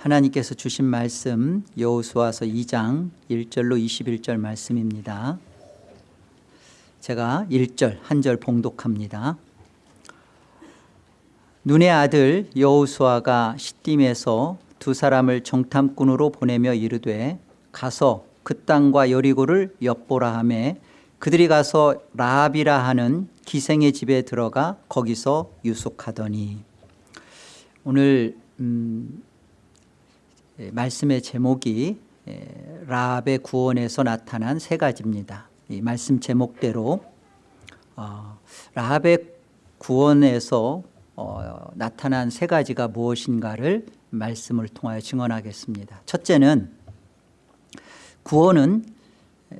하나님께서 주신 말씀 여호수아서 2장 1절로 21절 말씀입니다. 제가 1절 한 절 봉독합니다. 눈의 아들 여호수아가 시딤에서 두 사람을 정탐꾼으로 보내며 이르되 가서 그 땅과 여리고를 엿보라 하매 그들이 가서 라합이라 하는 기생의 집에 들어가 거기서 유숙하더니 오늘 음, 예, 말씀의 제목이 예, 라합의 구원에서 나타난 세 가지입니다. 이 말씀 제목대로 어, 라합의 구원에서 어, 나타난 세 가지가 무엇인가를 말씀을 통하여 증언하겠습니다. 첫째는 구원은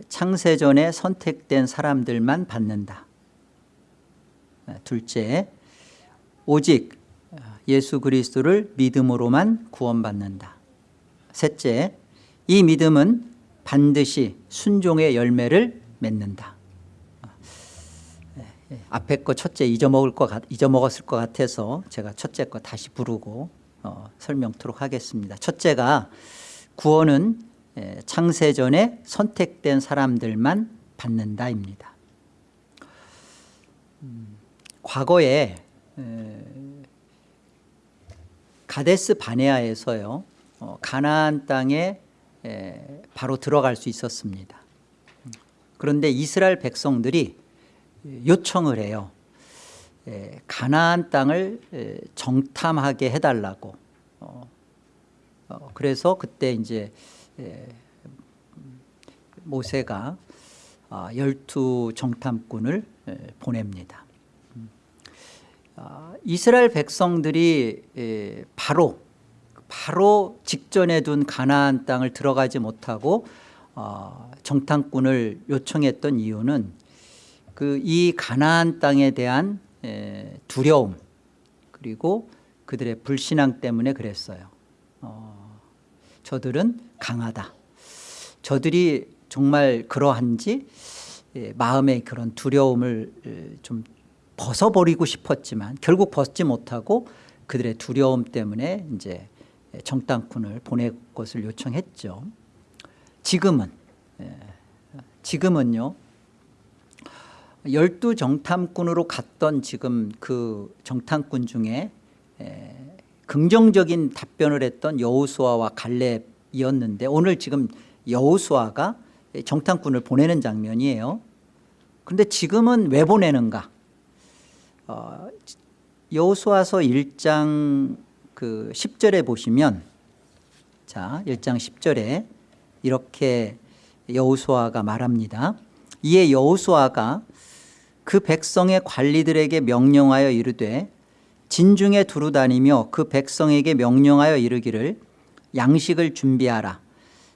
창세전에 선택된 사람들만 받는다. 둘째, 오직 예수 그리스도를 믿음으로만 구원받는다. 셋째, 이 믿음은 반드시 순종의 열매를 맺는다. 앞에 거 첫째 잊어먹을 것 같, 잊어먹었을 것 같아서 제가 첫째 거 다시 부르고 어, 설명토록 하겠습니다. 첫째가 구원은 창세전에 선택된 사람들만 받는다입니다. 음, 과거에 가데스 바네아에서요 어, 가나안 땅에 바로 들어갈 수 있었습니다. 그런데 이스라엘 백성들이 요청을 해요. 가나안 땅을 정탐하게 해달라고. 어, 어, 그래서 그때 이제 모세가 아, 열두 정탐꾼을 보냅니다. 음. 아, 이스라엘 백성들이 바로 바로 직전에 둔 가나안 땅을 들어가지 못하고 어, 정탐꾼을 요청했던 이유는 그 이 가나안 땅에 대한 두려움 그리고 그들의 불신앙 때문에 그랬어요. 어, 저들은 강하다. 저들이 정말 그러한지 마음의 그런 두려움을 좀 벗어버리고 싶었지만 결국 벗지 못하고 그들의 두려움 때문에 이제 정당꾼을 보낼 것을 요청했죠. 지금은 지금은요. 열두 정탐꾼으로 갔던 지금 그 정탐꾼 중에 긍정적인 답변을 했던 여호수아와 갈렙이었는데 오늘 지금 여호수아가 정탐꾼을 보내는 장면이에요. 그런데 지금은 왜 보내는가? 어, 여호수아서 1장 그 10절에 보시면 자 1장 10절에 이렇게 여호수아가 말합니다. 이에 여호수아가 그 백성의 관리들에게 명령하여 이르되 진중에 두루 다니며 그 백성에게 명령하여 이르기를 양식을 준비하라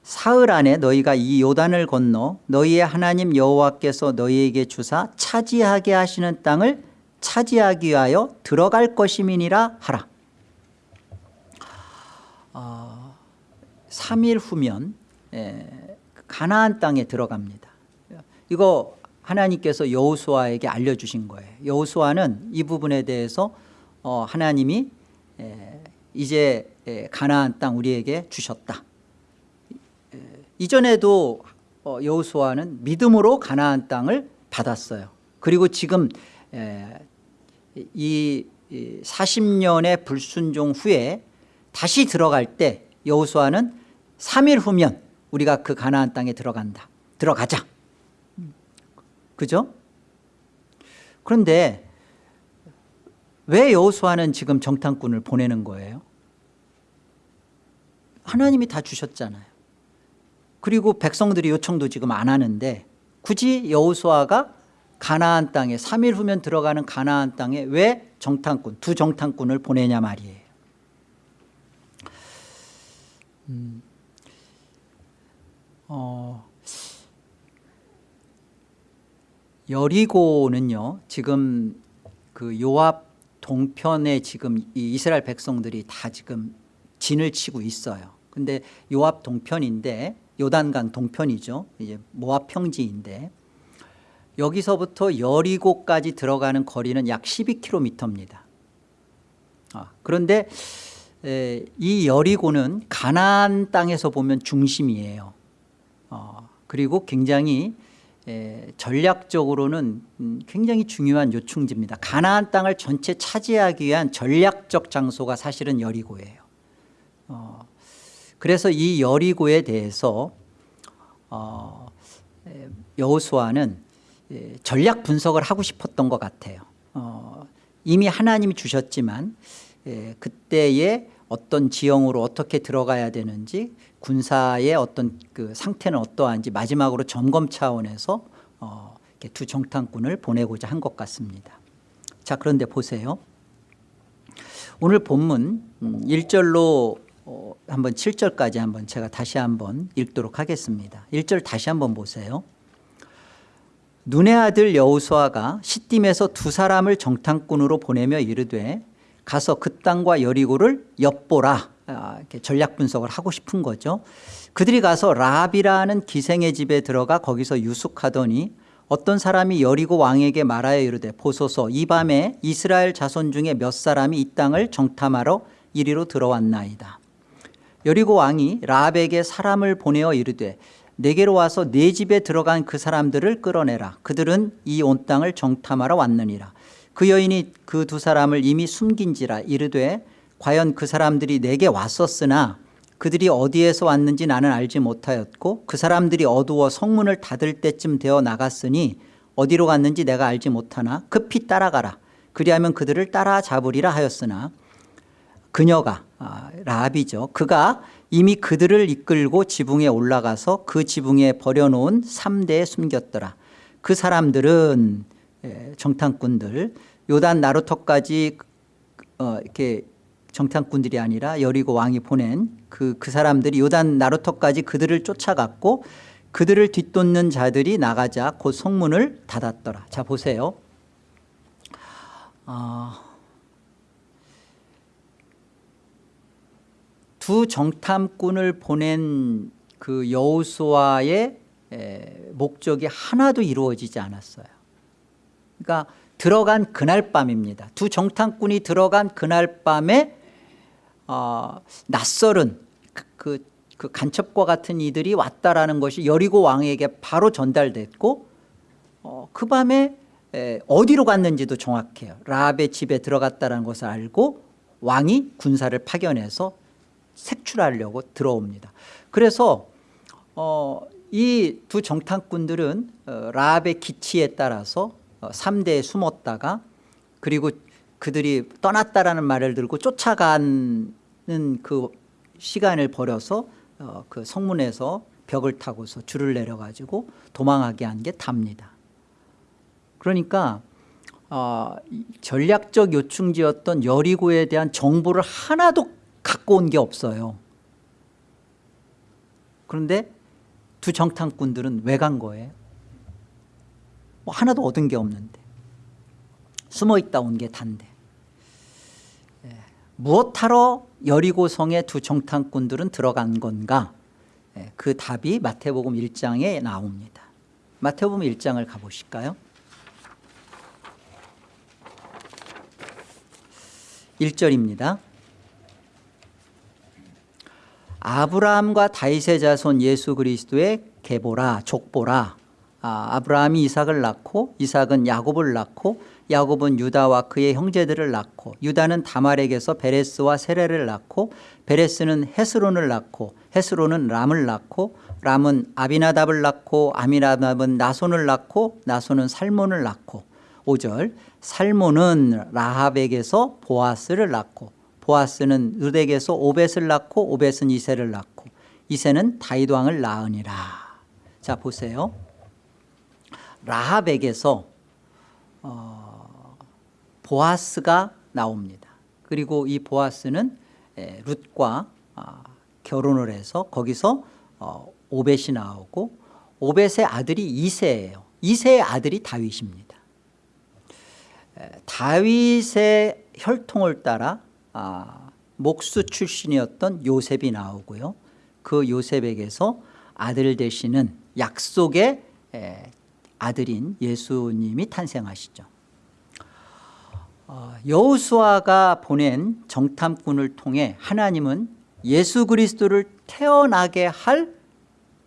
사흘 안에 너희가 이 요단을 건너 너희의 하나님 여호와께서 너희에게 주사 차지하게 하시는 땅을 차지하기 위하여 들어갈 것임이니라 하라 어, 3일 후면 예, 가나안 땅에 들어갑니다. 이거 하나님께서 여호수아에게 알려주신 거예요. 여호수아는 이 부분에 대해서 어, 하나님이 예, 이제 예, 가나안 땅 우리에게 주셨다. 예, 이전에도 어, 여호수아는 믿음으로 가나안 땅을 받았어요. 그리고 지금 예, 이 40년의 불순종 후에 다시 들어갈 때 여호수아는 3일 후면 우리가 그 가나안 땅에 들어간다. 들어가자. 그죠? 그런데 왜 여호수아는 지금 정탐꾼을 보내는 거예요? 하나님이 다 주셨잖아요. 그리고 백성들이 요청도 지금 안 하는데 굳이 여호수아가 가나안 땅에 3일 후면 들어가는 가나안 땅에 왜 정탐꾼 두 정탐꾼을 보내냐 말이에요. 음, 어, 여리고는요 지금 그 요압 동편에 지금 이 이스라엘 백성들이 다 지금 진을 치고 있어요. 근데 요압 동편인데 요단강 동편이죠. 이제 모압 평지인데 여기서부터 여리고까지 들어가는 거리는 약 12km입니다. 아, 그런데 에, 이 여리고는 가나안 땅에서 보면 중심이에요. 어, 그리고 굉장히 에, 전략적으로는 음, 굉장히 중요한 요충지입니다. 가나안 땅을 전체 차지하기 위한 전략적 장소가 사실은 여리고예요. 어, 그래서 이 여리고에 대해서 어, 에, 여호수아는 에, 전략 분석을 하고 싶었던 것 같아요. 어, 이미 하나님이 주셨지만 에, 그때의 어떤 지형으로 어떻게 들어가야 되는지 군사의 어떤 그 상태는 어떠한지 마지막으로 점검 차원에서 어, 두 정탐꾼을 보내고자 한 것 같습니다. 자 그런데 보세요. 오늘 본문 1절로 어, 한번 7절까지 한번 제가 다시 한번 읽도록 하겠습니다. 1절 다시 한번 보세요. 눈의 아들 여호수아가 시딤에서 두 사람을 정탐꾼으로 보내며 이르되 가서 그 땅과 여리고를 엿보라 아, 이렇게 전략 분석을 하고 싶은 거죠. 그들이 가서 라합이라는 기생의 집에 들어가 거기서 유숙하더니 어떤 사람이 여리고 왕에게 말하여 이르되 보소서 이 밤에 이스라엘 자손 중에 몇 사람이 이 땅을 정탐하러 이리로 들어왔나이다. 여리고 왕이 라합에게 사람을 보내어 이르되 내게로 와서 내 집에 들어간 그 사람들을 끌어내라. 그들은 이 온 땅을 정탐하러 왔느니라. 그 여인이 그 두 사람을 이미 숨긴지라 이르되 과연 그 사람들이 내게 왔었으나 그들이 어디에서 왔는지 나는 알지 못하였고 그 사람들이 어두워 성문을 닫을 때쯤 되어 나갔으니 어디로 갔는지 내가 알지 못하나 급히 따라가라. 그리하면 그들을 따라잡으리라 하였으나 그녀가 아, 라합이죠. 그가 이미 그들을 이끌고 지붕에 올라가서 그 지붕에 버려놓은 3대에 숨겼더라. 그 사람들은 예, 정탐꾼들 요단 나루터까지 어, 이렇게 정탐꾼들이 아니라 여리고 왕이 보낸 그, 그 사람들이 요단 나루터까지 그들을 쫓아갔고 그들을 뒤쫓는 자들이 나가자 곧 성문을 닫았더라. 자 보세요. 어, 두 정탐꾼을 보낸 그 여호수아의 목적이 하나도 이루어지지 않았어요. 그러니까 들어간 그날 밤입니다. 두 정탐꾼이 들어간 그날 밤에 어, 낯설은 그, 그, 그 간첩과 같은 이들이 왔다라는 것이 여리고 왕에게 바로 전달됐고 어, 그 밤에 에, 어디로 갔는지도 정확해요. 라합의 집에 들어갔다는 것을 알고 왕이 군사를 파견해서 색출하려고 들어옵니다. 그래서 어, 이 두 정탐꾼들은 어, 라합의 기치에 따라서 3대에 어, 숨었다가 그리고 그들이 떠났다라는 말을 들고 쫓아가는 그 시간을 벌여서 어, 그 성문에서 벽을 타고서 줄을 내려가지고 도망하게 한 게 답니다. 그러니까 어, 전략적 요충지였던 여리고에 대한 정보를 하나도 갖고 온 게 없어요. 그런데 두 정탐꾼들은 왜 간 거예요? 뭐 하나도 얻은 게 없는데. 숨어 있다 온 게 단데. 예. 무엇하러 여리고성의 두 정탐꾼들은 들어간 건가? 예. 그 답이 마태복음 1장에 나옵니다. 마태복음 1장을 가보실까요? 1절입니다. 아브라함과 다윗의 자손 예수 그리스도의 계보라 족보라 아, 아브라함이 이삭을 낳고 이삭은 야곱을 낳고 야곱은 유다와 그의 형제들을 낳고 유다는 다말에게서 베레스와 세레를 낳고 베레스는 헤스론을 낳고 헤스론은 람을 낳고 람은 아비나답을 낳고 아미나답은 나손을 낳고 나손은 살몬을 낳고. 5절 살몬은 라합에게서 보아스를 낳고 보아스는 르덱에서 오벳을 낳고 오벳은 이세를 낳고 이세는 다윗 왕을 낳으니라. 자 보세요 라합에게서 어, 보아스가 나옵니다. 그리고 이 보아스는 에, 룻과 아, 결혼을 해서 거기서 어, 오벳이 나오고 오벳의 아들이 이세예요. 이세의 아들이 다윗입니다. 에, 다윗의 혈통을 따라 아, 목수 출신이었던 요셉이 나오고요. 그 요셉에게서 아들 되시는 약속의 아들인 예수님이 탄생하시죠. 어, 여호수아가 보낸 정탐꾼을 통해 하나님은 예수 그리스도를 태어나게 할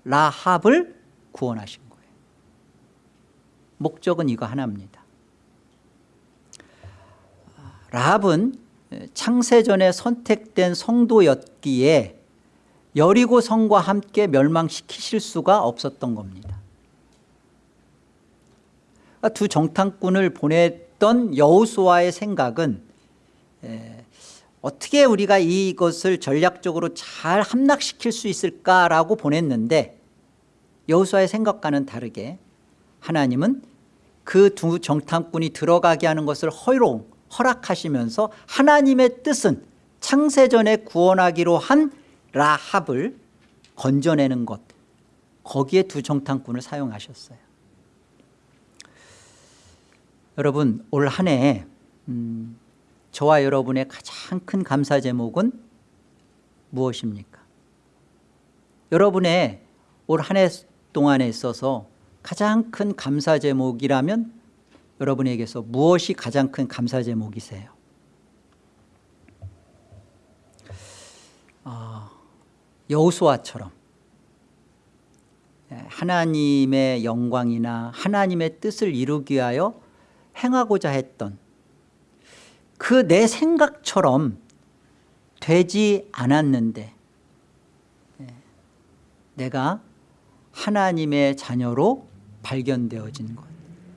라합을 구원하신 거예요. 목적은 이거 하나입니다. 라합은 창세전에 선택된 성도였기에 여리고 성과 함께 멸망시키실 수가 없었던 겁니다 두 정탐꾼을 보냈던 여호수아의 생각은 에, 어떻게 우리가 이것을 전략적으로 잘 함락시킬 수 있을까라고 보냈는데 여호수아의 생각과는 다르게 하나님은 그 두 정탐꾼이 들어가게 하는 것을 허용 허락하시면서 하나님의 뜻은 창세전에 구원하기로 한 라합을 건져내는 것 거기에 두 정탐꾼을 사용하셨어요 여러분 올 한해 음, 저와 여러분의 가장 큰 감사 제목은 무엇입니까? 여러분의 올 한 해 동안에 있어서 가장 큰 감사 제목이라면 여러분에게서 무엇이 가장 큰 감사 제목이세요? 어, 여호수아처럼. 예, 하나님의 영광이나 하나님의 뜻을 이루기 위하여 행하고자 했던 그 내 생각처럼 되지 않았는데 예, 내가 하나님의 자녀로 발견되어진 것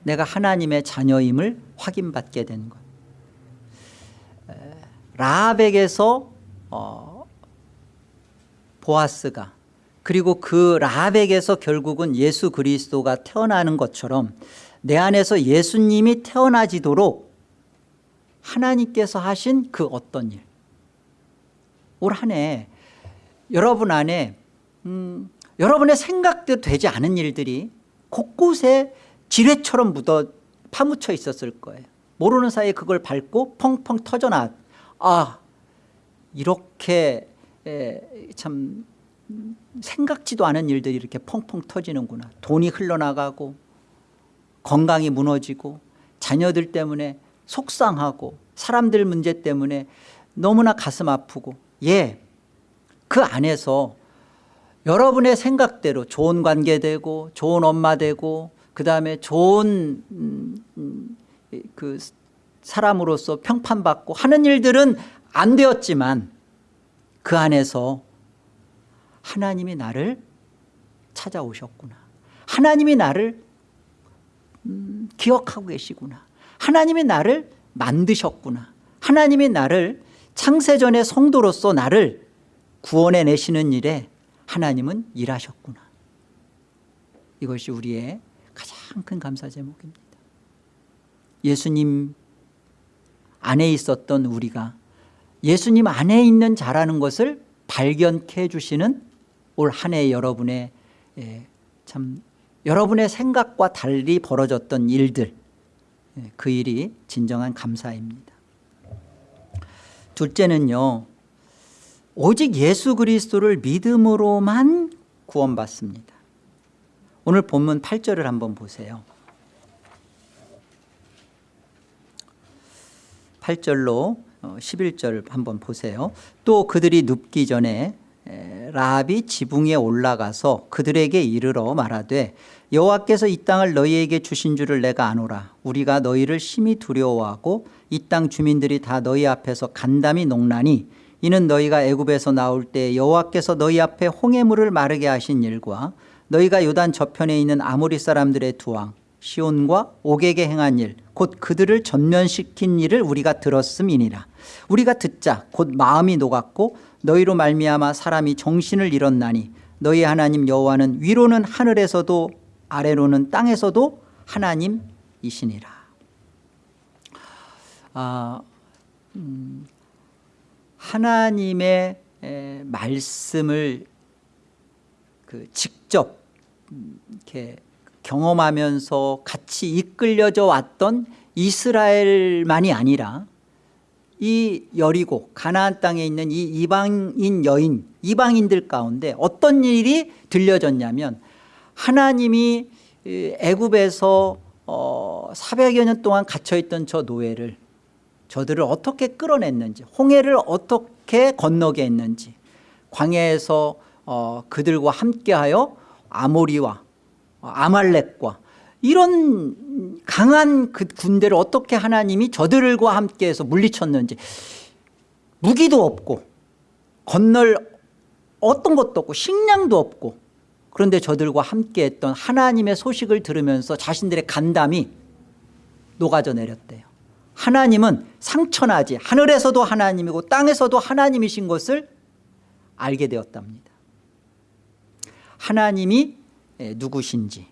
내가 하나님의 자녀임을 확인받게 된 것. 라합에게서 어, 보아스가 그리고 그 라합에게서 결국은 예수 그리스도가 태어나는 것처럼 내 안에서 예수님이 태어나지도록 하나님께서 하신 그 어떤 일. 올 한 해 여러분 안에 음, 여러분의 생각대로 되지 않은 일들이 곳곳에 지뢰처럼 묻어 파묻혀 있었을 거예요 모르는 사이에 그걸 밟고 펑펑 터져나 아 이렇게 에, 참 생각지도 않은 일들이 이렇게 펑펑 터지는구나 돈이 흘러나가고 건강이 무너지고 자녀들 때문에 속상하고 사람들 문제 때문에 너무나 가슴 아프고 예, 그 안에서 여러분의 생각대로 좋은 관계 되고 좋은 엄마 되고 그 다음에 좋은 음, 음, 그 사람으로서 평판받고 하는 일들은 안 되었지만 그 안에서 하나님이 나를 찾아오셨구나. 하나님이 나를 음, 기억하고 계시구나. 하나님이 나를 만드셨구나. 하나님이 나를 창세전의 성도로서 나를 구원해 내시는 일에 하나님은 일하셨구나. 이것이 우리의 가장 큰 감사 제목입니다. 예수님 안에 있었던 우리가 예수님 안에 있는 자라는 것을 발견케 해주시는 올 한 해 여러분의 예, 참 여러분의 생각과 달리 벌어졌던 일들 예, 그 일이 진정한 감사입니다. 둘째는요 오직 예수 그리스도를 믿음으로만 구원받습니다. 오늘 본문 8절을 한번 보세요. 8절로 11절 한번 보세요. 또 그들이 눕기 전에 라합이 지붕에 올라가서 그들에게 이르러 말하되 여호와께서 이 땅을 너희에게 주신 줄을 내가 아노라. 우리가 너희를 심히 두려워하고 이 땅 주민들이 다 너희 앞에서 간담이 농나니 이는 너희가 애굽에서 나올 때 여호와께서 너희 앞에 홍해물을 마르게 하신 일과 너희가 요단 저편에 있는 아모리 사람들의 두왕 시온과 옥에게 행한 일 곧 그들을 전면시킨 일을 우리가 들었음이니라. 우리가 듣자 곧 마음이 녹았고 너희로 말미암아 사람이 정신을 잃었나니 너희 하나님 여호와는 위로는 하늘에서도 아래로는 땅에서도 하나님이시니라. 아, 음, 하나님의 에, 말씀을 그 직접 이렇게 경험하면서 같이 이끌려져 왔던 이스라엘만이 아니라 이 여리고 가나안 땅에 있는 이 이방인 여인 이방인들 가운데 어떤 일이 들려졌냐면 하나님이 애굽에서 어 400여 년 동안 갇혀있던 저 노예를 저들을 어떻게 끌어냈는지 홍해를 어떻게 건너게 했는지 광야에서 어, 그들과 함께하여 아모리와 아말렉과 이런 강한 그 군대를 어떻게 하나님이 저들과 함께 해서 물리쳤는지 무기도 없고 건널 어떤 것도 없고 식량도 없고 그런데 저들과 함께 했던 하나님의 소식을 들으면서 자신들의 간담이 녹아져 내렸대요. 하나님은 상천하지 하늘에서도 하나님이고 땅에서도 하나님이신 것을 알게 되었답니다. 하나님이 누구신지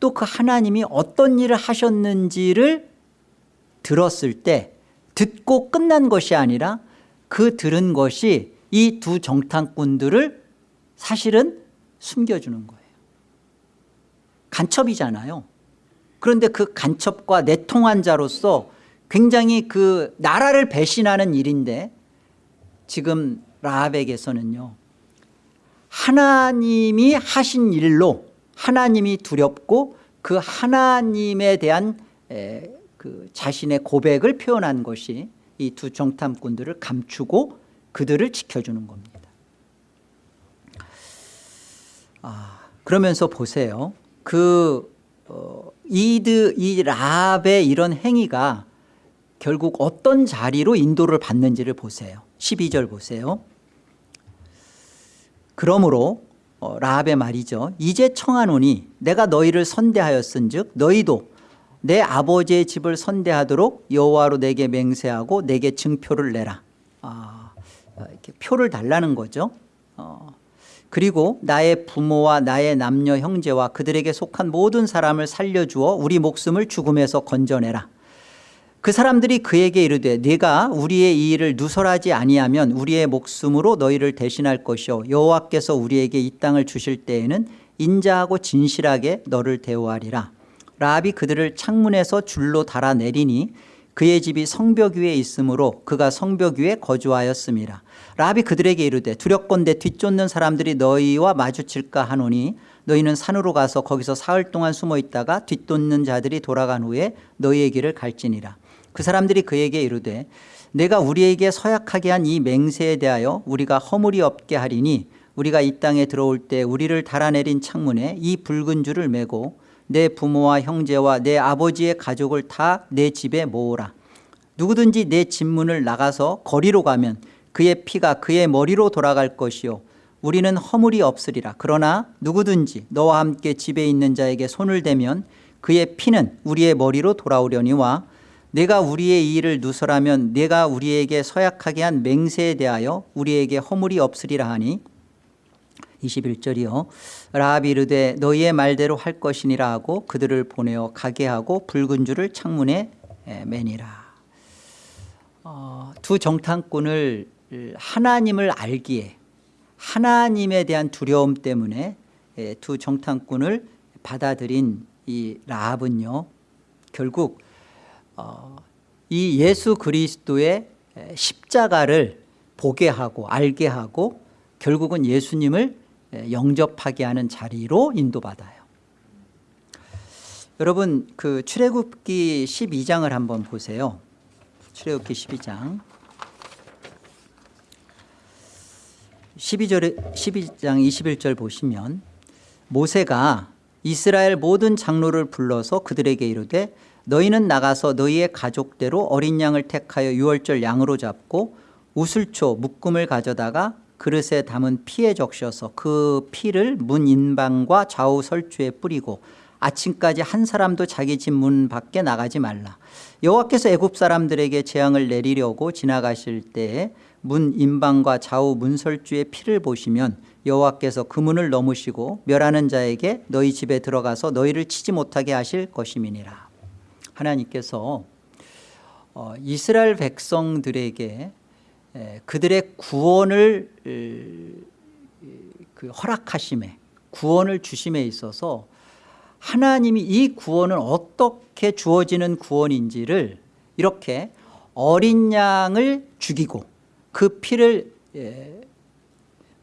또 그 하나님이 어떤 일을 하셨는지를 들었을 때 듣고 끝난 것이 아니라 그 들은 것이 이 두 정탐꾼들을 사실은 숨겨주는 거예요. 간첩이잖아요. 그런데 그 간첩과 내통한 자로서 굉장히 그 나라를 배신하는 일인데 지금 라합에게서는요 하나님이 하신 일로 하나님이 두렵고 그 하나님에 대한 에, 그 자신의 고백을 표현한 것이 이 두 정탐꾼들을 감추고 그들을 지켜주는 겁니다. 아, 그러면서 보세요. 그 어, 이드 이 라합의 이런 행위가 결국 어떤 자리로 인도를 받는지를 보세요. 12절 보세요. 그러므로 어, 라합의 말이죠. 이제 청하노니 내가 너희를 선대하였은 즉 너희도 내 아버지의 집을 선대하도록 여호와로 내게 맹세하고 내게 증표를 내라. 아, 이렇게 표를 달라는 거죠. 어, 그리고 나의 부모와 나의 남녀 형제와 그들에게 속한 모든 사람을 살려주어 우리 목숨을 죽음에서 건져내라 그 사람들이 그에게 이르되 네가 우리의 이 일을 누설하지 아니하면 우리의 목숨으로 너희를 대신할 것이요. 여호와께서 우리에게 이 땅을 주실 때에는 인자하고 진실하게 너를 대우하리라. 라합이 그들을 창문에서 줄로 달아내리니 그의 집이 성벽 위에 있으므로 그가 성벽 위에 거주하였습니다. 라합이 그들에게 이르되 두렵건대 뒤쫓는 사람들이 너희와 마주칠까 하노니 너희는 산으로 가서 거기서 사흘 동안 숨어 있다가 뒤쫓는 자들이 돌아간 후에 너희의 길을 갈지니라 그 사람들이 그에게 이르되 내가 우리에게 서약하게 한 이 맹세에 대하여 우리가 허물이 없게 하리니 우리가 이 땅에 들어올 때 우리를 달아내린 창문에 이 붉은 줄을 메고 내 부모와 형제와 내 아버지의 가족을 다 내 집에 모으라. 누구든지 내 집문을 나가서 거리로 가면 그의 피가 그의 머리로 돌아갈 것이요. 우리는 허물이 없으리라. 그러나 누구든지 너와 함께 집에 있는 자에게 손을 대면 그의 피는 우리의 머리로 돌아오려니와 내가 우리의 이 일을 누설하면 내가 우리에게 서약하게 한 맹세에 대하여 우리에게 허물이 없으리라 하니 21절이요. 라합이 이르되 너희의 말대로 할 것이니라 하고 그들을 보내어 가게 하고 붉은 줄을 창문에 매니라. 어, 두 정탐꾼을 하나님을 알기에 하나님에 대한 두려움 때문에 두 정탐꾼을 받아들인 이 라합은요 결국 어, 이 예수 그리스도의 십자가를 보게 하고 알게 하고 결국은 예수님을 영접하게 하는 자리로 인도받아요. 여러분 그 출애굽기 12장을 한번 보세요. 출애굽기 12장. 12절, 12장 21절 보시면 모세가 이스라엘 모든 장로를 불러서 그들에게 이르되 너희는 나가서 너희의 가족대로 어린 양을 택하여 유월절 양으로 잡고 우슬초 묶음을 가져다가 그릇에 담은 피에 적셔서 그 피를 문 인방과 좌우 설주에 뿌리고 아침까지 한 사람도 자기 집 문 밖에 나가지 말라. 여호와께서 애굽 사람들에게 재앙을 내리려고 지나가실 때에 문 인방과 좌우 문설주의 피를 보시면 여호와께서 그 문을 넘으시고 멸하는 자에게 너희 집에 들어가서 너희를 치지 못하게 하실 것임이니라 하나님께서 어, 이스라엘 백성들에게 그들의 구원을 그 허락하심에 구원을 주심에 있어서 하나님이 이 구원은 어떻게 주어지는 구원인지를 이렇게 어린 양을 죽이고 그 피를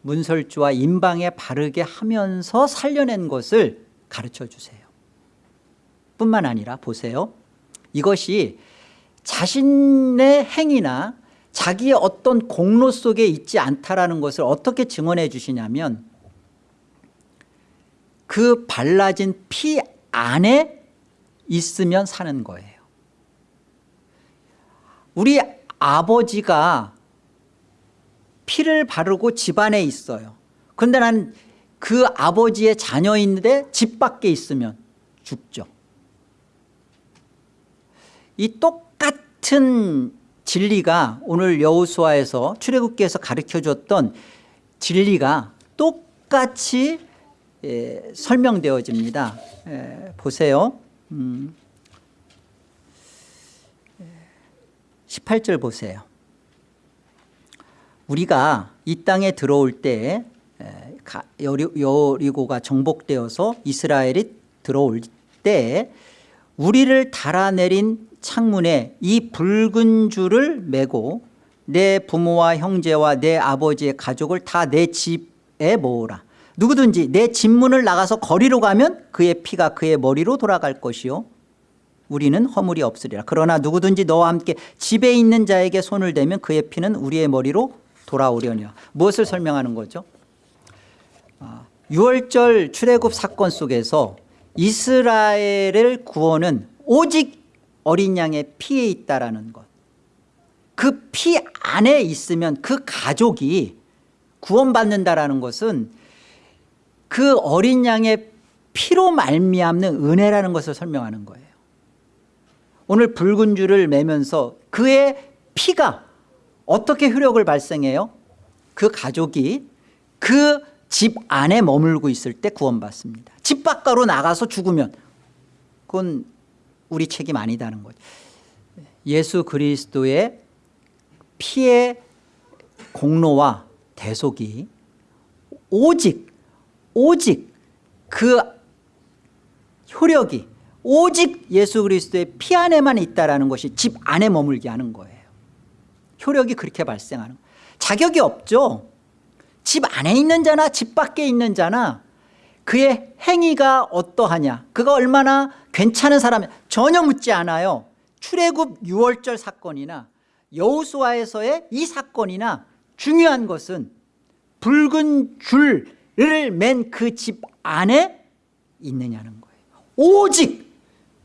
문설주와 인방에 바르게 하면서 살려낸 것을 가르쳐 주세요. 뿐만 아니라 보세요 이것이 자신의 행위나 자기의 어떤 공로 속에 있지 않다라는 것을 어떻게 증언해 주시냐면 그 발라진 피 안에 있으면 사는 거예요. 우리 아버지가 피를 바르고 집안에 있어요. 그런데 난 그 아버지의 자녀인데 집 밖에 있으면 죽죠 이 똑같은 진리가 오늘 여호수아에서 출애굽기에서 가르쳐줬던 진리가 똑같이 예, 설명되어집니다. 예, 보세요. 음. 18절 보세요. 우리가 이 땅에 들어올 때 에, 가- 여리- 여리고가 정복되어서 이스라엘이 들어올 때 우리를 달아내린 창문에 이 붉은 줄을 메고 내 부모와 형제와 내 아버지의 가족을 다 내 집에 모으라. 누구든지 내 집문을 나가서 거리로 가면 그의 피가 그의 머리로 돌아갈 것이요. 우리는 허물이 없으리라. 그러나 누구든지 너와 함께 집에 있는 자에게 손을 대면 그의 피는 우리의 머리로 돌아오려니와. 무엇을 설명하는 거죠? 아, 6월절 출애굽 사건 속에서 이스라엘을 구원은 오직 어린 양의 피에 있다라는 것. 그 피 안에 있으면 그 가족이 구원받는다라는 것은 그 어린 양의 피로 말미암는 은혜라는 것을 설명하는 거예요. 오늘 붉은 줄을 매면서 그의 피가 어떻게 효력을 발생해요? 그 가족이 그 집 안에 머물고 있을 때 구원받습니다. 집 밖으로 나가서 죽으면 그건 우리 책임 아니다는 거죠. 예수 그리스도의 피의 공로와 대속이 오직 오직 그 효력이 오직 예수 그리스도의 피 안에만 있다라는 것이 집 안에 머물게 하는 거예요. 효력이 그렇게 발생하는. 자격이 없죠. 집 안에 있는 자나 집 밖에 있는 자나 그의 행위가 어떠하냐 그가 얼마나 괜찮은 사람이냐 전혀 묻지 않아요. 출애굽 6월절 사건이나 여호수아에서의 이 사건이나 중요한 것은 붉은 줄을 맨 그 집 안에 있느냐는 거예요. 오직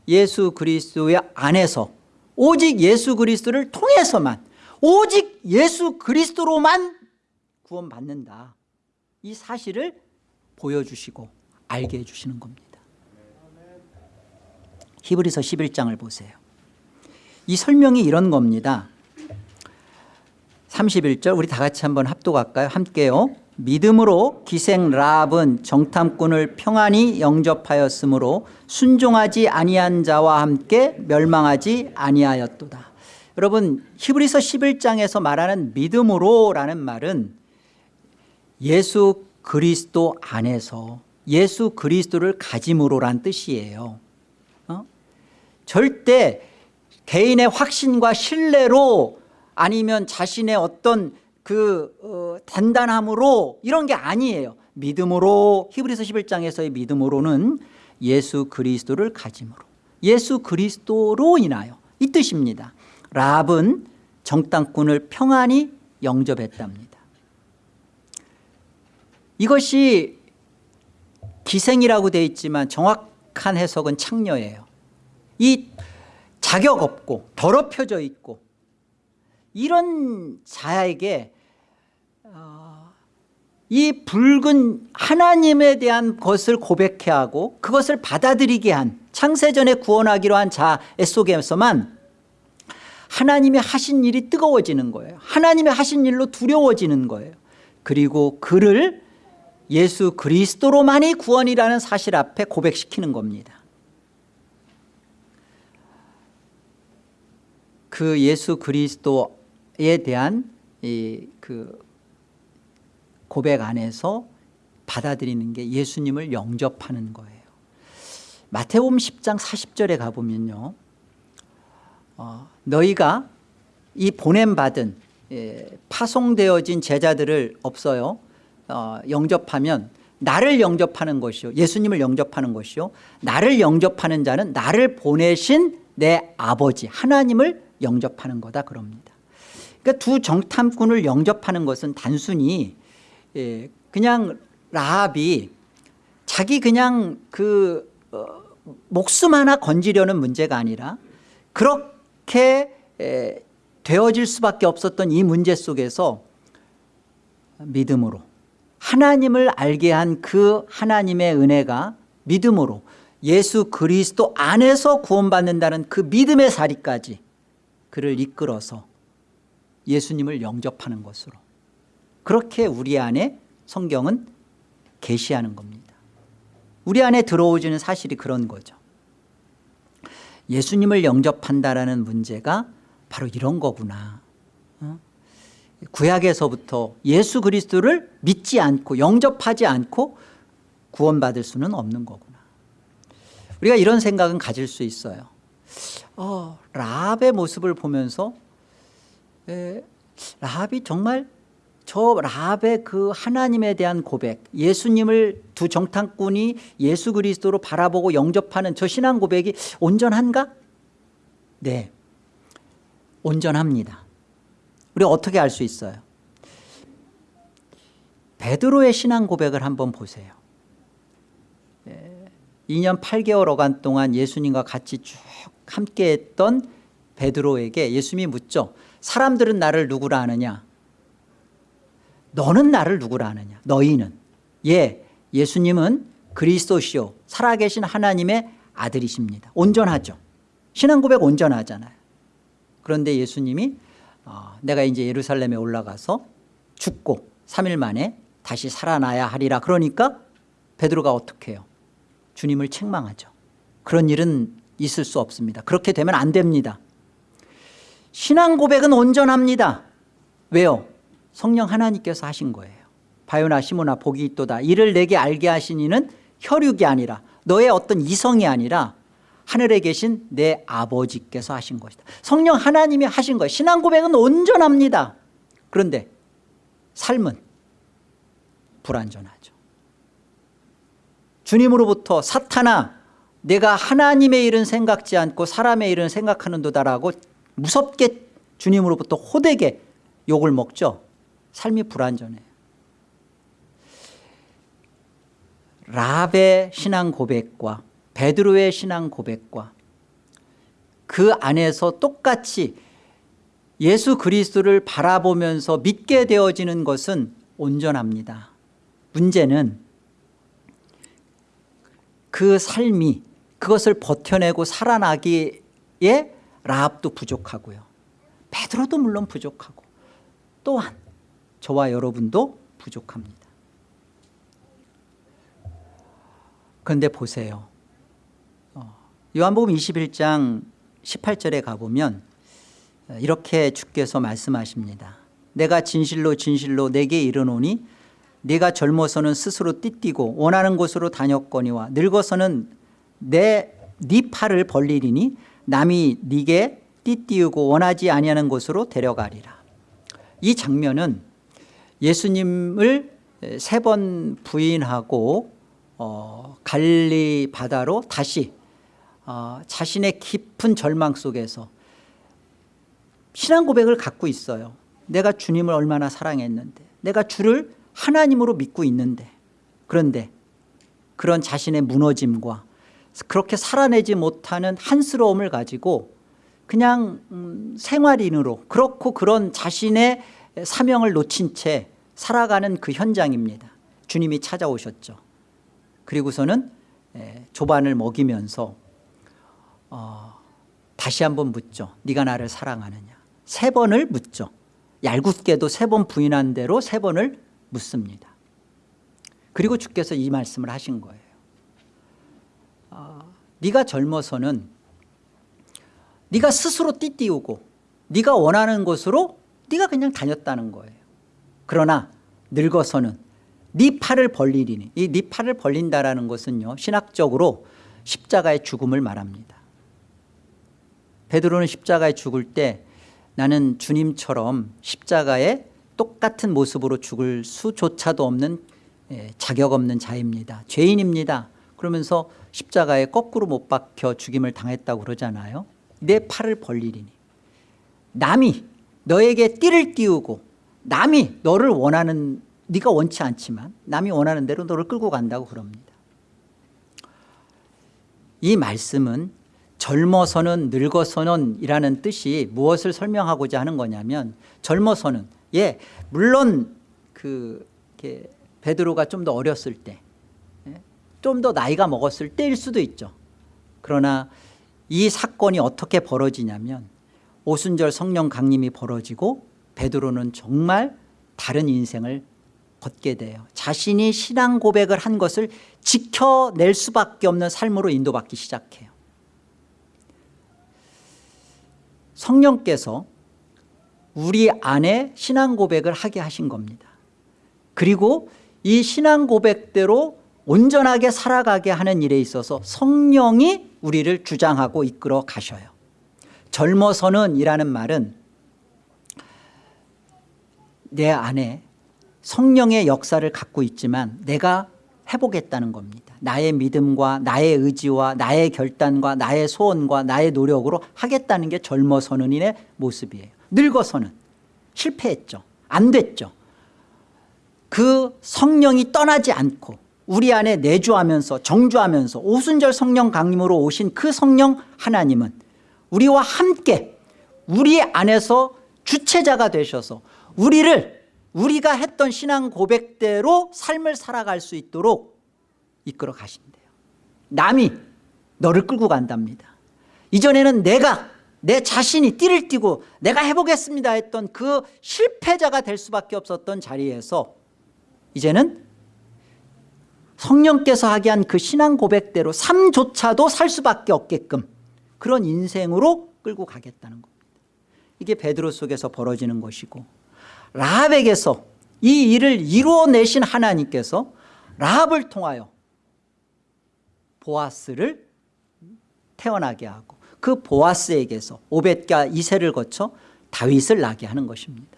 예수 그리스도의 안에서 오직 예수 그리스도를 통해서만 오직 예수 그리스도로만 구원받는다. 이 사실을 보여주시고 알게 해주시는 겁니다. 히브리서 11장을 보세요. 이 설명이 이런 겁니다. 31절 우리 다 같이 한번 합독할까요? 함께요. 믿음으로 기생 라합은 정탐꾼을 평안히 영접하였으므로 순종하지 아니한 자와 함께 멸망하지 아니하였도다. 여러분 히브리서 11장에서 말하는 믿음으로라는 말은 예수 그리스도 안에서 예수 그리스도를 가짐으로란 뜻이에요. 어? 절대 개인의 확신과 신뢰로 아니면 자신의 어떤 그 어, 단단함으로 이런 게 아니에요. 믿음으로 히브리서 11장에서의 믿음으로는 예수 그리스도를 가짐으로 예수 그리스도로 인하여 이 뜻입니다. 랍은 정탐꾼을 평안히 영접했답니다. 이것이 기생이라고 되어 있지만 정확한 해석은 창녀예요. 이 자격 없고 더럽혀져 있고 이런 자에게 어, 이 붉은 하나님에 대한 것을 고백해 하고 그것을 받아들이게 한 창세전에 구원하기로 한 자애 속에서만 하나님이 하신 일이 뜨거워지는 거예요. 하나님이 하신 일로 두려워지는 거예요. 그리고 그를 예수 그리스도로만이 구원이라는 사실 앞에 고백시키는 겁니다. 그 예수 그리스도에 대한 이 그 고백 안에서 받아들이는 게 예수님을 영접하는 거예요. 마태복음 10장 40절에 가보면요. 어, 너희가 이 보냄받은 예, 파송되어진 제자들을 없어요. 어, 영접하면 나를 영접하는 것이요. 예수님을 영접하는 것이요. 나를 영접하는 자는 나를 보내신 내 아버지 하나님을 영접하는 거다 그럽니다. 그러니까 두 정탐꾼을 영접하는 것은 단순히 예, 그냥 라합이 자기 그냥 그 어, 목숨 하나 건지려는 문제가 아니라 그렇게 에, 되어질 수밖에 없었던 이 문제 속에서 믿음으로 하나님을 알게 한 그 하나님의 은혜가 믿음으로 예수 그리스도 안에서 구원받는다는 그 믿음의 사리까지 그를 이끌어서 예수님을 영접하는 것으로. 그렇게 우리 안에 성경은 계시하는 겁니다. 우리 안에 들어오지는 사실이 그런 거죠. 예수님을 영접한다라는 문제가 바로 이런 거구나. 어? 구약에서부터 예수 그리스도를 믿지 않고 영접하지 않고 구원받을 수는 없는 거구나. 우리가 이런 생각은 가질 수 있어요 어, 라합의 모습을 보면서 에, 라합이 정말 저 라합의 그 하나님에 대한 고백 예수님을 두 정탐꾼이 예수 그리스도로 바라보고 영접하는 저 신앙 고백이 온전한가? 네 온전합니다 우리 어떻게 알 수 있어요? 베드로의 신앙 고백을 한번 보세요 2년 8개월 어간 동안 예수님과 같이 쭉 함께했던 베드로에게 예수님이 묻죠 사람들은 나를 누구라 하느냐? 너는 나를 누구라 하느냐? 너희는? 예 예수님은 그리스도시요. 살아계신 하나님의 아들이십니다. 온전하죠. 신앙 고백 온전하잖아요. 그런데 예수님이 어, 내가 이제 예루살렘에 올라가서 죽고 3일 만에 다시 살아나야 하리라. 그러니까 베드로가 어떻게 해요? 주님을 책망하죠. 그런 일은 있을 수 없습니다. 그렇게 되면 안 됩니다. 신앙 고백은 온전합니다. 왜요? 성령 하나님께서 하신 거예요. 바요나 시모나 복이 있도다. 이를 내게 알게 하신 이는 혈육이 아니라 너의 어떤 이성이 아니라 하늘에 계신 내 아버지께서 하신 것이다. 성령 하나님이 하신 거예요. 신앙 고백은 온전합니다. 그런데 삶은 불완전하죠. 주님으로부터 사탄아 내가 하나님의 일은 생각지 않고 사람의 일은 생각하는 도다라고 무섭게 주님으로부터 호되게 욕을 먹죠. 삶이 불완전해요. 라합의 신앙 고백과 베드로의 신앙 고백과 그 안에서 똑같이 예수 그리스도를 바라보면서 믿게 되어지는 것은 온전합니다. 문제는 그 삶이 그것을 버텨내고 살아나기에 라합도 부족하고요. 베드로도 물론 부족하고 또한 저와 여러분도 부족합니다. 그런데 보세요. 어, 요한복음 21장 18절에 가보면 이렇게 주께서 말씀하십니다. 내가 진실로 진실로 내게 이르노니 네가 젊어서는 스스로 띠띠고 원하는 곳으로 다녔거니와 늙어서는 내 네 팔을 벌리리니 남이 네게 띠띠우고 원하지 아니하는 곳으로 데려가리라. 이 장면은 예수님을 세 번 부인하고 어, 갈리 바다로 다시 어, 자신의 깊은 절망 속에서 신앙 고백을 갖고 있어요. 내가 주님을 얼마나 사랑했는데 내가 주를 하나님으로 믿고 있는데 그런데 그런 자신의 무너짐과 그렇게 살아내지 못하는 한스러움을 가지고 그냥 음, 생활인으로 그렇고 그런 자신의 사명을 놓친 채 살아가는 그 현장입니다. 주님이 찾아오셨죠. 그리고서는 조반을 먹이면서 어, 다시 한번 묻죠. 네가 나를 사랑하느냐? 세 번을 묻죠. 얄궂게도 세 번 부인한 대로 세 번을 묻습니다. 그리고 주께서 이 말씀을 하신 거예요. 어, 네가 젊어서는 네가 스스로 띠띠우고 네가 원하는 곳으로 네가 그냥 다녔다는 거예요. 그러나 늙어서는 네 팔을 벌리리니 이 네 팔을 벌린다라는 것은요 신학적으로 십자가의 죽음을 말합니다. 베드로는 십자가에 죽을 때 나는 주님처럼 십자가에 똑같은 모습으로 죽을 수조차도 없는 예, 자격 없는 자입니다. 죄인입니다 그러면서 십자가에 거꾸로 못 박혀 죽임을 당했다고 그러잖아요. 내 팔을 벌리리니. 남이 너에게 띠를 띄우고 남이 너를 원하는 네가 원치 않지만 남이 원하는 대로 너를 끌고 간다고 그럽니다. 이 말씀은 젊어서는 늙어서는 이라는 뜻이 무엇을 설명하고자 하는 거냐면 젊어서는 예 물론 그 베드로가 좀 더 어렸을 때 좀 더 나이가 먹었을 때일 수도 있죠. 그러나 이 사건이 어떻게 벌어지냐면 오순절 성령 강림이 벌어지고 베드로는 정말 다른 인생을 걷게 돼요. 자신이 신앙 고백을 한 것을 지켜낼 수밖에 없는 삶으로 인도받기 시작해요. 성령께서 우리 안에 신앙 고백을 하게 하신 겁니다. 그리고 이 신앙 고백대로 온전하게 살아가게 하는 일에 있어서 성령이 우리를 주장하고 이끌어 가셔요. 젊어서는 이라는 말은 내 안에 성령의 역사를 갖고 있지만 내가 해보겠다는 겁니다. 나의 믿음과 나의 의지와 나의 결단과 나의 소원과 나의 노력으로 하겠다는 게 젊어서는 인의 모습이에요. 늙어서는. 실패했죠. 안 됐죠. 그 성령이 떠나지 않고 우리 안에 내주하면서 정주하면서 오순절 성령 강림으로 오신 그 성령 하나님은 우리와 함께 우리 안에서 주체자가 되셔서 우리를 우리가 했던 신앙 고백대로 삶을 살아갈 수 있도록 이끌어 가신대요. 남이 너를 끌고 간답니다. 이전에는 내가 내 자신이 띠를 띠고 내가 해보겠습니다 했던 그 실패자가 될 수밖에 없었던 자리에서 이제는 성령께서 하게 한 그 신앙 고백대로 삶조차도 살 수밖에 없게끔 그런 인생으로 끌고 가겠다는 겁니다. 이게 베드로 속에서 벌어지는 것이고 라합에게서 이 일을 이루어내신 하나님께서 라합을 통하여 보아스를 태어나게 하고 그 보아스에게서 오벳과 이세를 거쳐 다윗을 나게 하는 것입니다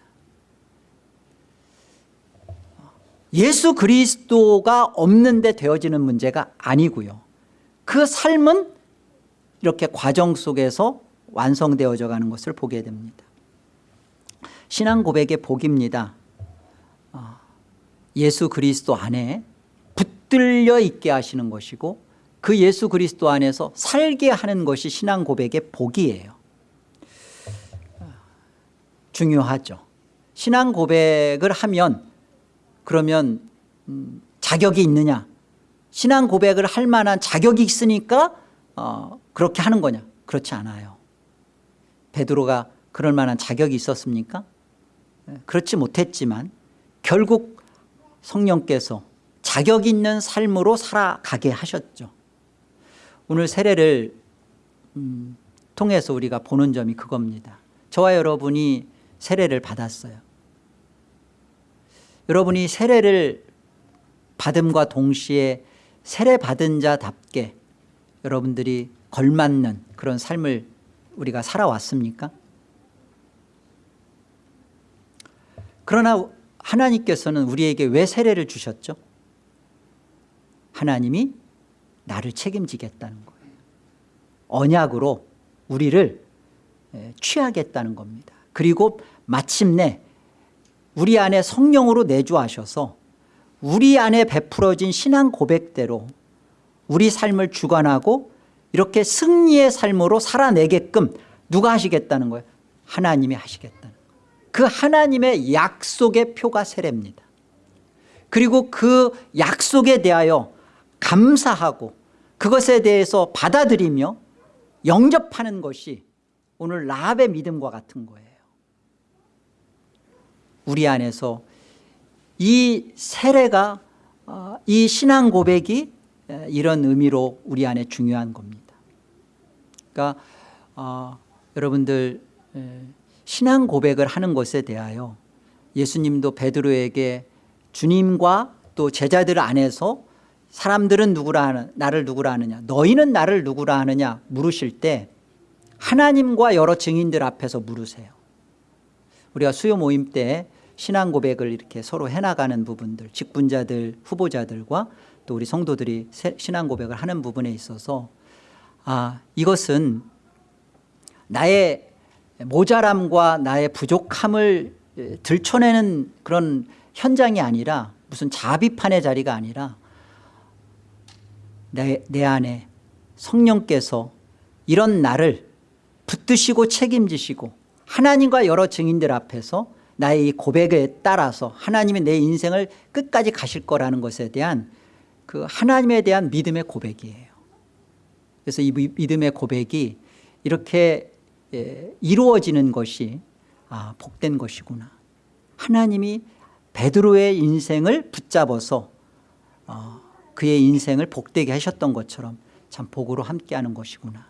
예수 그리스도가 없는데 되어지는 문제가 아니고요. 그 삶은 이렇게 과정 속에서 완성되어져 가는 것을 보게 됩니다. 신앙 고백의 복입니다. 어, 예수 그리스도 안에 붙들려 있게 하시는 것이고 그 예수 그리스도 안에서 살게 하는 것이 신앙 고백의 복이에요. 중요하죠. 신앙 고백을 하면 그러면 음, 자격이 있느냐? 신앙 고백을 할 만한 자격이 있으니까 어, 그렇게 하는 거냐? 그렇지 않아요. 베드로가 그럴 만한 자격이 있었습니까? 예, 그렇지 못했지만 결국 성령께서 자격 있는 삶으로 살아가게 하셨죠. 오늘 세례를 음, 통해서 우리가 보는 점이 그겁니다. 저와 여러분이 세례를 받았어요 여러분이 세례를 받음과 동시에 세례 받은 자답게 여러분들이 걸맞는 그런 삶을 우리가 살아왔습니까? 그러나 하나님께서는 우리에게 왜 세례를 주셨죠? 하나님이 나를 책임지겠다는 거예요 언약으로 우리를 취하겠다는 겁니다 그리고 마침내 우리 안에 성령으로 내주하셔서 우리 안에 베풀어진 신앙 고백대로 우리 삶을 주관하고 이렇게 승리의 삶으로 살아내게끔 누가 하시겠다는 거예요? 하나님이 하시겠다는 거예요. 그 하나님의 약속의 표가 세례입니다. 그리고 그 약속에 대하여 감사하고 그것에 대해서 받아들이며 영접하는 것이 오늘 라합의 믿음과 같은 거예요 우리 안에서 이 세례가 어, 이 신앙 고백이 이런 의미로 우리 안에 중요한 겁니다. 그러니까 어, 여러분들 신앙 고백을 하는 것에 대하여 예수님도 베드로에게 주님과 또 제자들 안에서 사람들은 누구라 하는 나를 누구라 하느냐 너희는 나를 누구라 하느냐 물으실 때 하나님과 여러 증인들 앞에서 물으세요. 우리가 수요 모임 때 신앙 고백을 이렇게 서로 해나가는 부분들 직분자들 후보자들과 또 우리 성도들이 신앙 고백을 하는 부분에 있어서 아 이것은 나의 모자람과 나의 부족함을 에, 들춰내는 그런 현장이 아니라 무슨 자비판의 자리가 아니라 내, 내 안에 성령께서 이런 나를 붙드시고 책임지시고 하나님과 여러 증인들 앞에서 나의 이 고백에 따라서 하나님이 내 인생을 끝까지 가실 거라는 것에 대한 그 하나님에 대한 믿음의 고백이에요. 그래서 이 미- 믿음의 고백이 이렇게 예, 이루어지는 것이 아 복된 것이구나. 하나님이 베드로의 인생을 붙잡아서 어, 그의 인생을 복되게 하셨던 것처럼 참 복으로 함께하는 것이구나.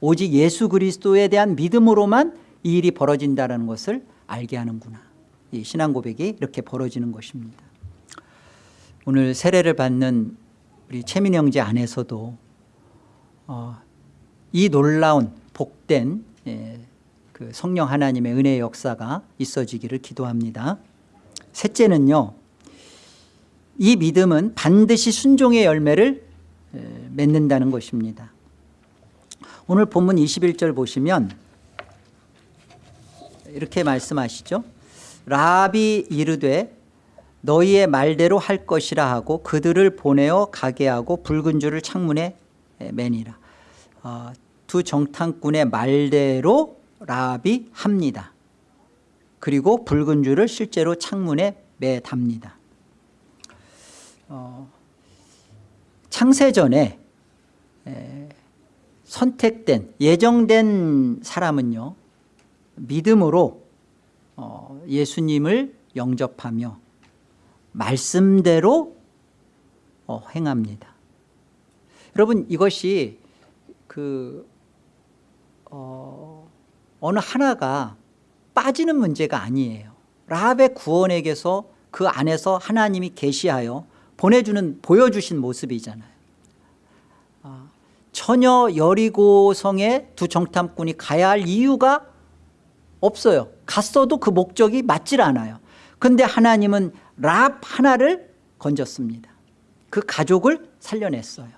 오직 예수 그리스도에 대한 믿음으로만 이 일이 벌어진다는 것을 알게 하는구나. 이 신앙 고백이 이렇게 벌어지는 것입니다. 오늘 세례를 받는 우리 최민 형제 안에서도 어, 이 놀라운 복된 예, 그 성령 하나님의 은혜의 역사가 있어지기를 기도합니다. 셋째는요 이 믿음은 반드시 순종의 열매를 에, 맺는다는 것입니다. 오늘 본문 21절 보시면 이렇게 말씀하시죠. 라비 이르되 너희의 말대로 할 것이라 하고 그들을 보내어 가게 하고 붉은 줄을 창문에 매니라. 어, 두 정탐꾼의 말대로 라비 합니다. 그리고 붉은 줄을 실제로 창문에 매답니다. 어, 창세전에 에, 선택된 예정된 사람은요 믿음으로 어, 예수님을 영접하며 말씀대로 어, 행합니다. 여러분 이것이 그 어, 어느 하나가 빠지는 문제가 아니에요. 라합의 구원에게서 그 안에서 하나님이 계시하여 보내주는 보여주신 모습이잖아요. 아, 전혀 여리고성에 두 정탐꾼이 가야 할 이유가 없어요. 갔어도 그 목적이 맞질 않아요. 그런데 하나님은 랍 하나를 건졌습니다. 그 가족을 살려냈어요.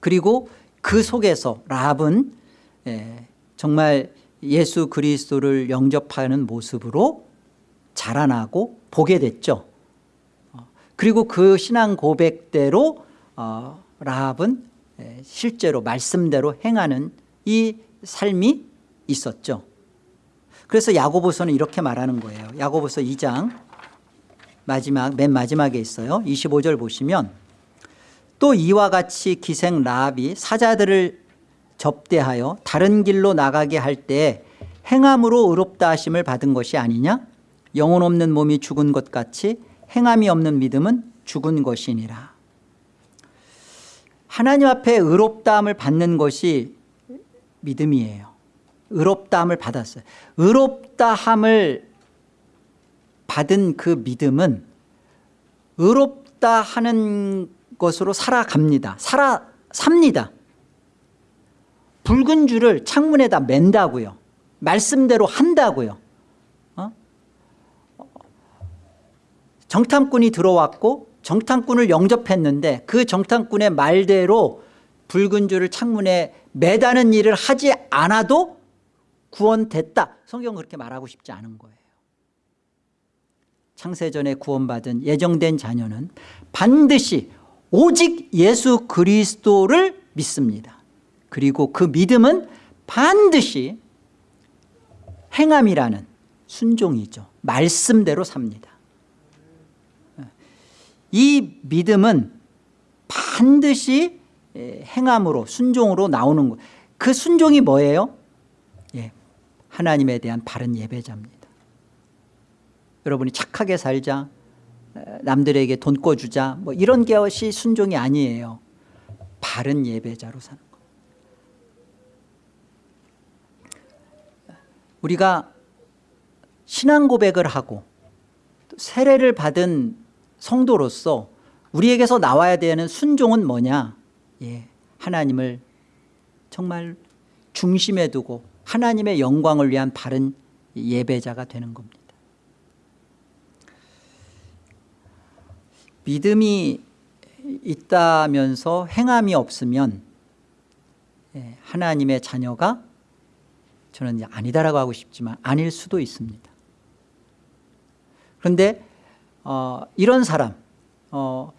그리고 그 속에서 랍은 예, 정말 예수 그리스도를 영접하는 모습으로 자라나고 보게 됐죠. 어, 그리고 그 신앙 고백대로 어, 라합은 예, 실제로 말씀대로 행하는 이 삶이 있었죠. 그래서 야고보서는 이렇게 말하는 거예요. 야고보서 2장 마지막 맨 마지막에 있어요. 25절 보시면 또 이와 같이 기생 라합이 사자들을 접대하여 다른 길로 나가게 할 때 행함으로 의롭다 하심을 받은 것이 아니냐? 영혼 없는 몸이 죽은 것 같이 행함이 없는 믿음은 죽은 것이니라. 하나님 앞에 의롭다함을 받는 것이 믿음이에요 의롭다함을 받았어요. 의롭다함을 받은 그 믿음은 의롭다 하는 것으로 살아갑니다. 살아 삽니다. 붉은 줄을 창문에다 맨다고요. 말씀대로 한다고요. 어? 정탐꾼이 들어왔고 정탐꾼을 영접했는데 그 정탐꾼의 말대로 붉은 줄을 창문에 매다는 일을 하지 않아도 구원됐다. 성경은 그렇게 말하고 싶지 않은 거예요. 창세전에 구원받은 예정된 자녀는 반드시 오직 예수 그리스도를 믿습니다. 그리고 그 믿음은 반드시 행함이라는 순종이죠. 말씀대로 삽니다. 이 믿음은 반드시 행함으로 순종으로 나오는 것. 그 순종이 뭐예요? 예, 하나님에 대한 바른 예배자입니다. 여러분이 착하게 살자 남들에게 돈 꿔주자 뭐 이런 것이 순종이 아니에요. 바른 예배자로 사는 것 우리가 신앙 고백을 하고 세례를 받은 성도로서 우리에게서 나와야 되는 순종은 뭐냐? 예, 하나님을 정말 중심에 두고 하나님의 영광을 위한 바른 예배자가 되는 겁니다 믿음이 있다면서 행함이 없으면 예, 하나님의 자녀가 저는 아니다라고 하고 싶지만 아닐 수도 있습니다. 그런데 어, 이런 사람 어,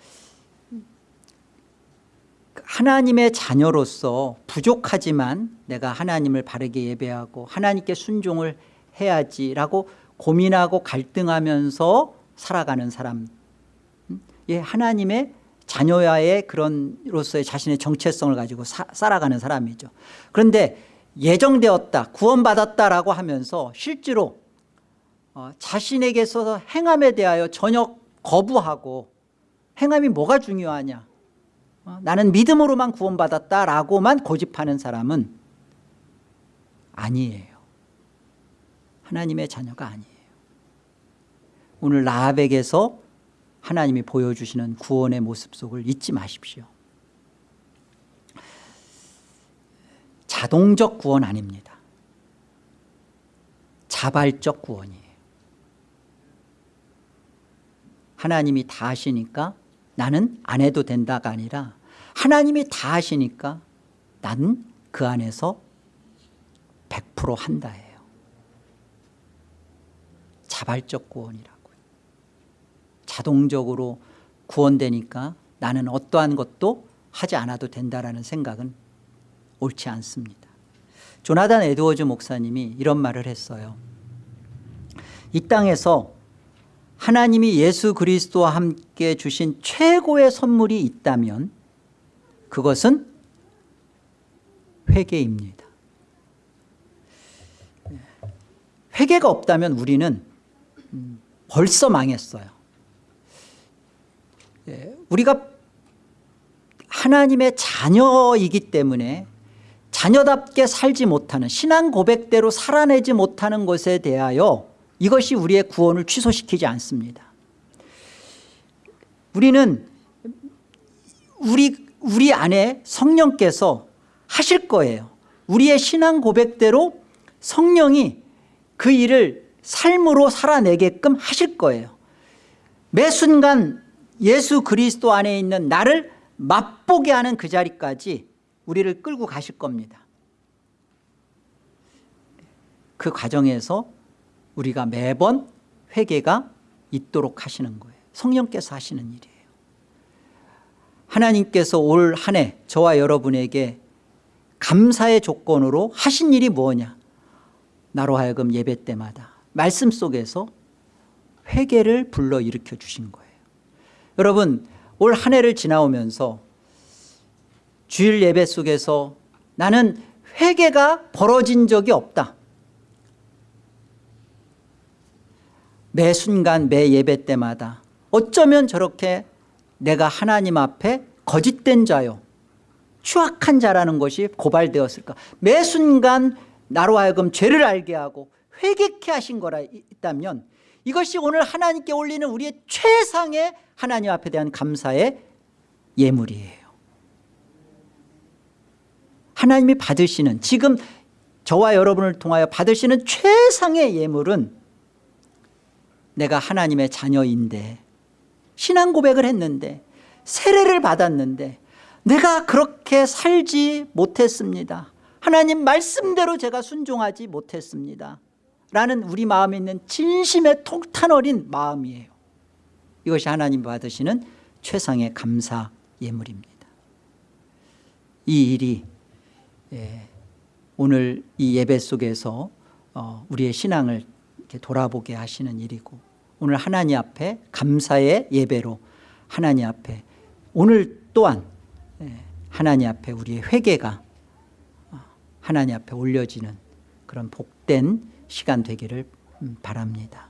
하나님의 자녀로서 부족하지만 내가 하나님을 바르게 예배하고 하나님께 순종을 해야지라고 고민하고 갈등하면서 살아가는 사람. 음? 예, 하나님의 자녀와의 그런로서의 자신의 정체성을 가지고 사, 살아가는 사람이죠. 그런데 예정되었다 구원받았다라고 하면서 실제로 어, 자신에게 있어서 행함에 대하여 전혀 거부하고 행함이 뭐가 중요하냐? 어, 나는 믿음으로만 구원받았다라고만 고집하는 사람은 아니에요. 하나님의 자녀가 아니에요. 오늘 라합에게서 하나님이 보여주시는 구원의 모습 속을 잊지 마십시오. 자동적 구원 아닙니다. 자발적 구원이에요. 하나님이 다 하시니까 나는 안 해도 된다가 아니라 하나님이 다 하시니까 나는 그 안에서 100% 한다예요. 자발적 구원이라고요 자동적으로 구원되니까 나는 어떠한 것도 하지 않아도 된다라는 생각은 옳지 않습니다. 조나단 에드워즈 목사님이 이런 말을 했어요 이 땅에서 하나님이 예수 그리스도와 함께 주신 최고의 선물이 있다면 그것은 회개입니다. 회개가 없다면 우리는 음, 벌써 망했어요. 예, 우리가 하나님의 자녀이기 때문에 자녀답게 살지 못하는 신앙 고백대로 살아내지 못하는 것에 대하여 이것이 우리의 구원을 취소시키지 않습니다. 우리는 우리, 우리 안에 성령께서 하실 거예요. 우리의 신앙 고백대로 성령이 그 일을 삶으로 살아내게끔 하실 거예요. 매 순간 예수 그리스도 안에 있는 나를 맛보게 하는 그 자리까지 우리를 끌고 가실 겁니다. 그 과정에서 우리가 매번 회개가 있도록 하시는 거예요. 성령께서 하시는 일이에요. 하나님께서 올 한 해 저와 여러분에게 감사의 조건으로 하신 일이 뭐냐? 나로 하여금 예배 때마다 말씀 속에서 회개를 불러일으켜 주신 거예요. 여러분 올 한 해를 지나오면서 주일 예배 속에서 나는 회개가 벌어진 적이 없다 매 순간 매 예배 때마다 어쩌면 저렇게 내가 하나님 앞에 거짓된 자요 추악한 자라는 것이 고발되었을까? 매 순간 나로 하여금 죄를 알게 하고 회개케 하신 거라 있다면 이것이 오늘 하나님께 올리는 우리의 최상의 하나님 앞에 대한 감사의 예물이에요. 하나님이 받으시는 지금 저와 여러분을 통하여 받으시는 최상의 예물은 내가 하나님의 자녀인데 신앙 고백을 했는데 세례를 받았는데 내가 그렇게 살지 못했습니다. 하나님 말씀대로 제가 순종하지 못했습니다. 라는 우리 마음에 있는 진심의 통탄 어린 마음이에요. 이것이 하나님 받으시는 최상의 감사 예물입니다. 이 일이 예, 오늘 이 예배 속에서 어, 우리의 신앙을 돌아보게 하시는 일이고 오늘 하나님 앞에 감사의 예배로 하나님 앞에 오늘 또한 예, 하나님 앞에 우리의 회개가 어, 하나님 앞에 올려지는 그런 복된 시간 되기를 음, 바랍니다